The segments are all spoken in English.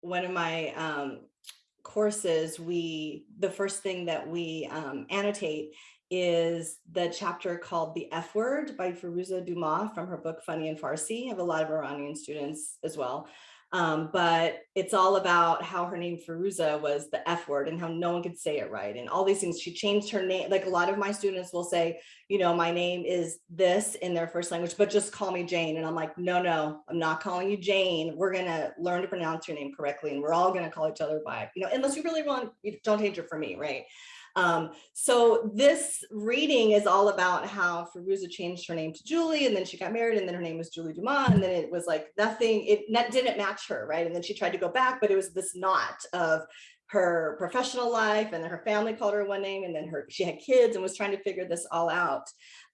one of my um, courses, we, the first thing that we um, annotate is the chapter called The F Word by Firoozeh Dumas from her book Funny in Farsi. I have a lot of Iranian students as well. Um, but it's all about how her name Firoozeh was the F word and how no one could say it right. And all these things, she changed her name. Like a lot of my students will say, you know, my name is this in their first language, but just call me Jane. And I'm like, no, no, I'm not calling you Jane. We're going to learn to pronounce your name correctly. And we're all going to call each other by, you know, unless you really want, you don't change it for me, right? Um, so this reading is all about how Firoozeh changed her name to Julie and then she got married and then her name was Julie Dumas and then it was like nothing, it didn't match her, right? And then she tried to go back, but it was this knot of her professional life and her family called her one name and then her she had kids and was trying to figure this all out.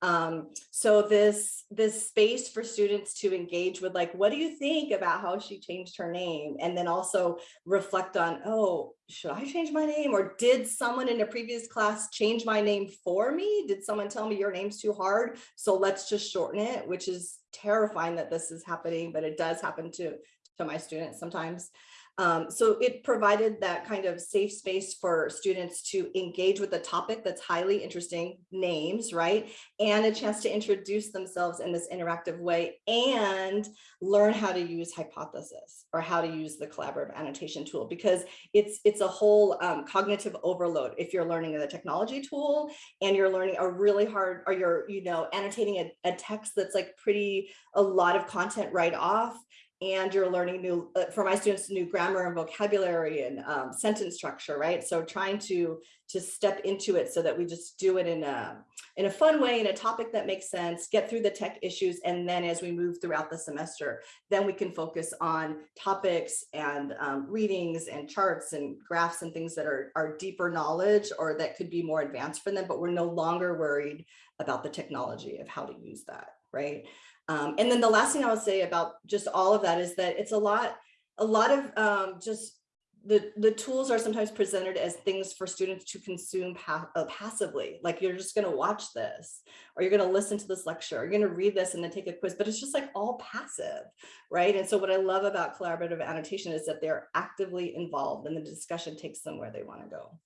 Um, so this this space for students to engage with like, what do you think about how she changed her name? And then also reflect on, oh, should I change my name? Or did someone in a previous class change my name for me? Did someone tell me your name's too hard? So let's just shorten it, which is terrifying that this is happening, but it does happen to, to my students sometimes. Um, so it provided that kind of safe space for students to engage with a topic that's highly interesting, names, right? And a chance to introduce themselves in this interactive way and learn how to use hypothesis or how to use the collaborative annotation tool because it's it's a whole um, cognitive overload if you're learning the technology tool and you're learning a really hard or you're you know annotating a, a text that's like pretty a lot of content right off and you're learning new, uh, for my students, new grammar and vocabulary and um, sentence structure, right? So trying to, to step into it so that we just do it in a, in a fun way, in a topic that makes sense, get through the tech issues. And then as we move throughout the semester, then we can focus on topics and um, readings and charts and graphs and things that are, are deeper knowledge or that could be more advanced for them, but we're no longer worried about the technology of how to use that, right? Um, and then the last thing I would say about just all of that is that it's a lot, a lot of um, just the, the tools are sometimes presented as things for students to consume pa uh, passively. Like you're just going to watch this or you're going to listen to this lecture, or you're going to read this and then take a quiz, but it's just like all passive, right? And so what I love about collaborative annotation is that they're actively involved and the discussion takes them where they want to go.